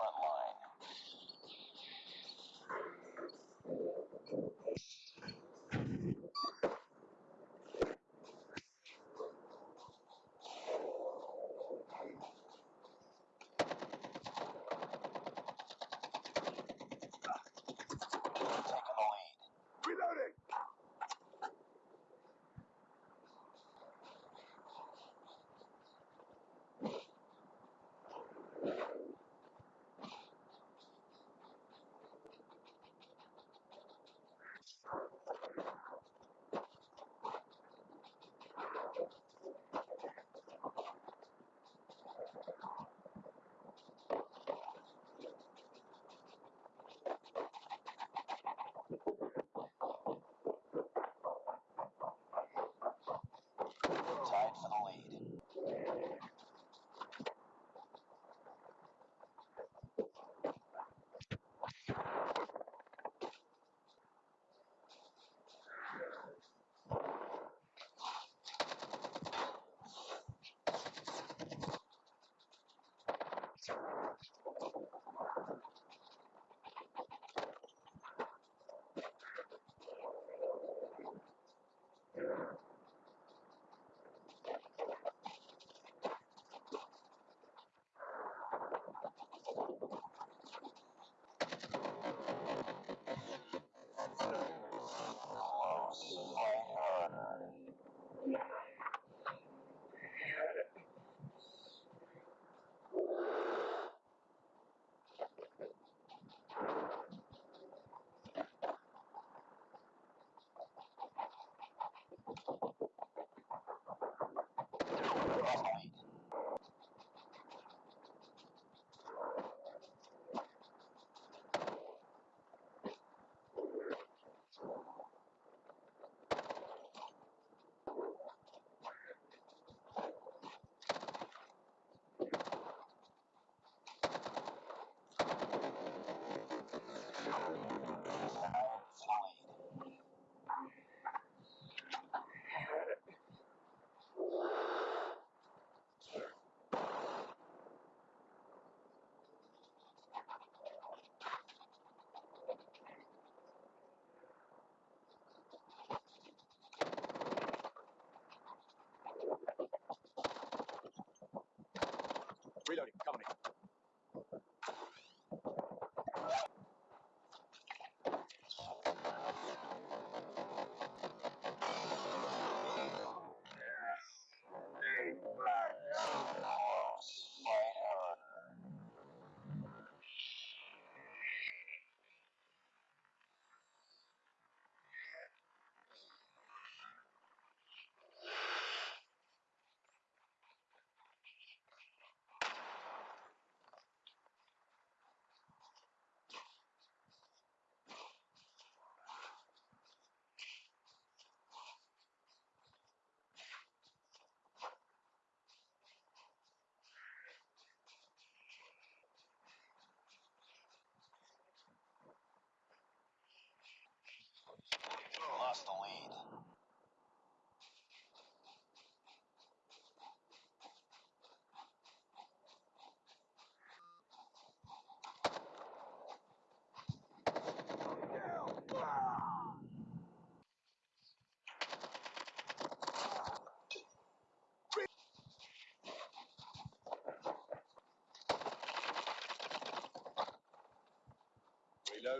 front line.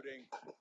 Reloading.